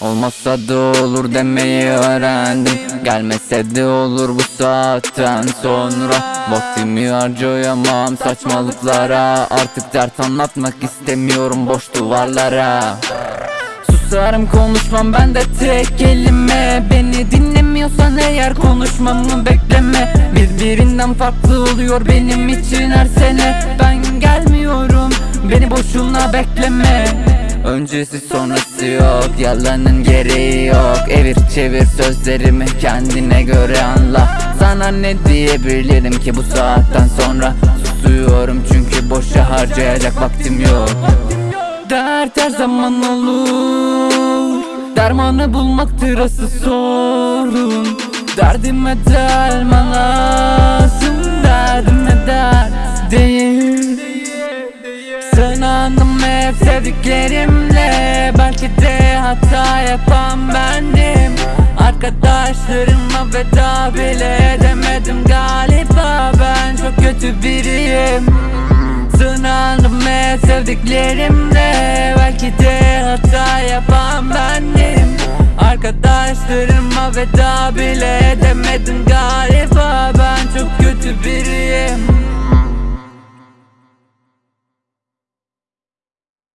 Olmazsa da olur demeyi öğrendim. Gelmese de olur bu saatten sonra. Vaktimi harcayamam saçmalıklara. Artık dert anlatmak istemiyorum boş duvarlara. Susarım konuşmam ben de tek kelime. Beni dinlemiyorsan eğer konuşmamı bekleme. Birbirinden farklı oluyor benim için her sene. Ben boşuna bekleme. Öncesi sonrası yok Yalanın gereği yok. Evir çevir sözlerimi kendine göre anla. Sana ne diyebilirim ki bu saatten sonra? Susuyorum çünkü boşa harcayacak vaktim yok. Dert her zaman olur. Dermanı bulmaktır asıl sorun. Derdime derman lazım Sınandım hep sevdiklerimle. Belki de hata yapan bendim. Arkadaşlarıma veda bile edemedim Galiba. Ben çok kötü biriyim. Sınandım hep sevdiklerimle. Belki de hata yapan bendim. Arkadaşlarıma veda bile edemedim Galiba. Ben